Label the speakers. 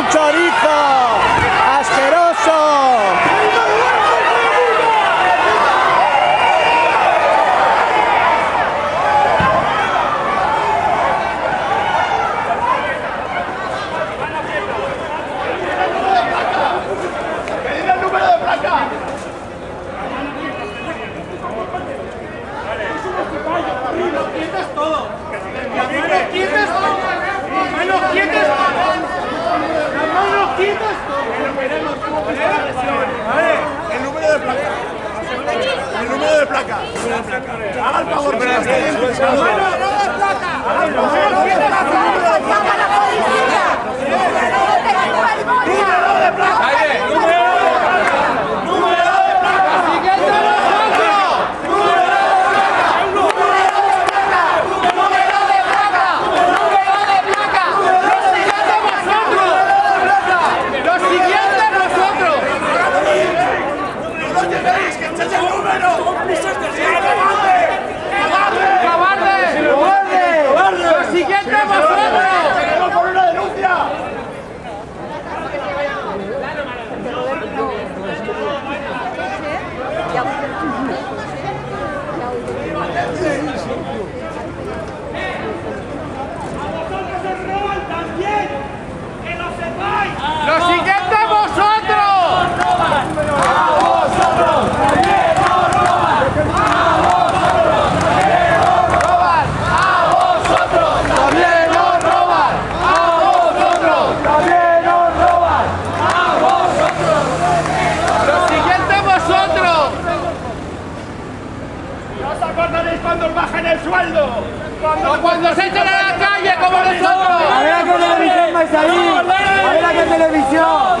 Speaker 1: su. El número de placa. El número de placa. Haga el
Speaker 2: favor. No, no,
Speaker 3: no, placa. 你
Speaker 1: 现在吗 cuando os bajen el sueldo?
Speaker 3: ¡O cuando se echen a la calle como nosotros!
Speaker 2: A ver a qué televisión vais a ir. A ver a qué televisión.